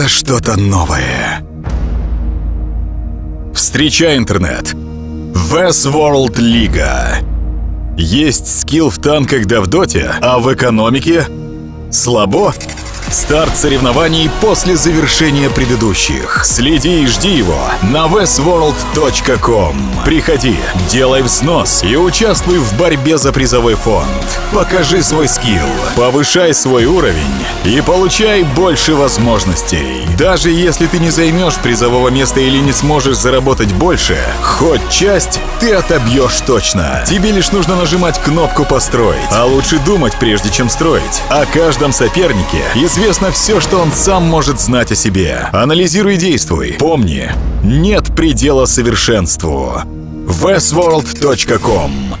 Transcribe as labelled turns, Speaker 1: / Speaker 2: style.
Speaker 1: это что-то новое. Встречай интернет. Westworld Лига. Есть скилл в танках да в доте, а в экономике слабо? Старт соревнований после завершения предыдущих. Следи и жди его на westworld.com. Приходи, делай взнос и участвуй в борьбе за призовой фонд. Покажи свой скилл, повышай свой уровень и получай больше возможностей. Даже если ты не займешь призового места или не сможешь заработать больше, хоть часть ты отобьешь точно. Тебе лишь нужно нажимать кнопку «Построить», а лучше думать, прежде чем строить. О каждом сопернике известно все, что он сам может знать о себе. Анализируй и действуй. Помни, нет предела совершенству. westworld.com